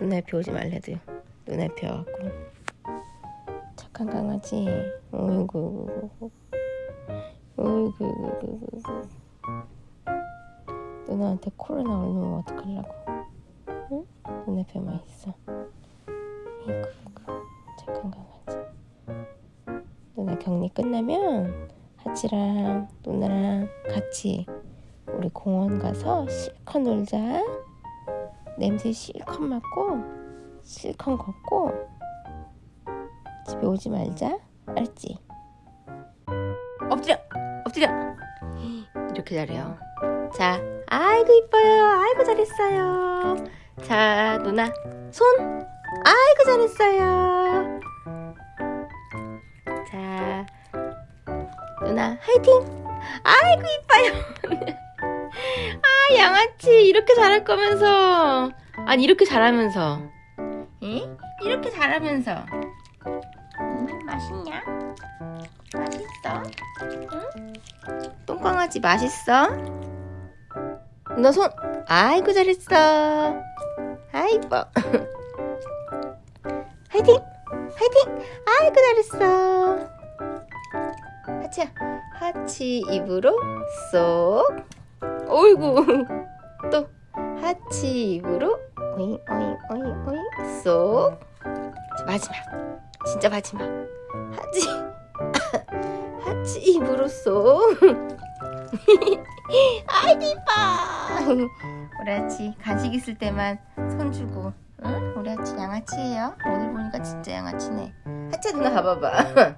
눈앞에 오지 말래도 눈앞에 와갖고. 착한 강아지. 어이구. 어이구. 누나한테 코로나 올리면 어떡하려고. 응? 눈앞에만 있어 이구. 착한 강아지. 누나 격리 끝나면 하치랑 누나랑 같이 우리 공원 가서 실컷 놀자 냄새 실컷 맡고 실컷 걷고 집에 오지 말자. 알지? 엎드려! 엎드려! 이렇게 잘해요. 자 아이고 이뻐요. 아이고 잘했어요. 자 누나. 손! 아이고 잘했어요. 자 누나 화이팅! 아이고 이뻐요. 아 양아치 이렇게 잘할 거면서 아니 이렇게 잘하면서 응? 이렇게 잘하면서 음, 맛있냐? 맛있어? 응? 똥강아지 맛있어? 너 손 아이고 잘했어 아 이뻐 화이팅 화이팅 아이고 잘했어 하치야 하치 입으로 쏙 어이구. 또 하치 입으로 오잉 오잉 오잉 오잉. 쏙. 마지막. 진짜 마지막. 하치. 하치 입으로 쏙. 아이고 이뻐. 우리 하치 간식 있을 때만 손 주고 응? 우리 하치 양아치예요? 오늘 보니까 진짜 양아치네. 하치야 누나 봐봐봐.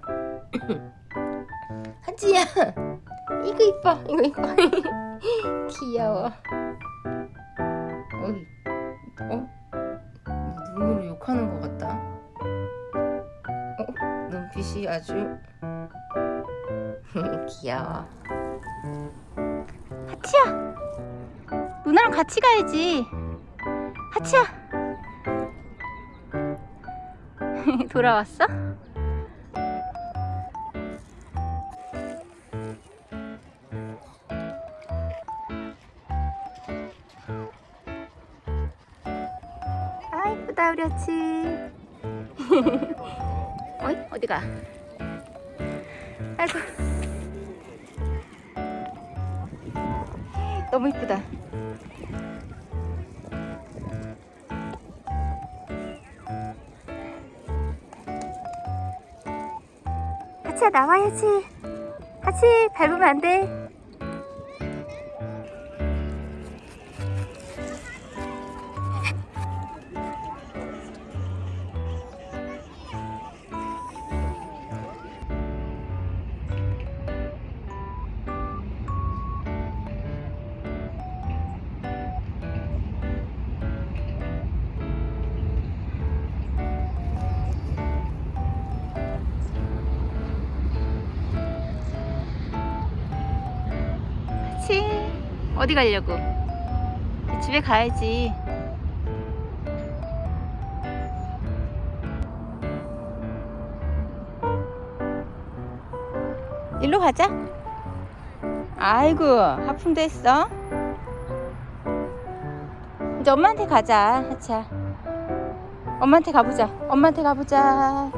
하치야. 이거 이뻐 이거 이뻐 귀여워. 어이 어? 눈으로 욕하는 것 같다. 어? 눈빛이 아주 귀여워. 하치야! 누나랑 같이 가야지. 하치야! 돌아왔어? 아 이쁘다 우리 아치. 어이 어디가? 아이고. 너무 이쁘다. 하치야 나와야지 하치 밟으면 안돼 하치 어디 가려고? 집에 가야지. 일로 가자. 아이고 하품도 했어. 이제 엄마한테 가자 하치야 엄마한테 가보자. 엄마한테 가보자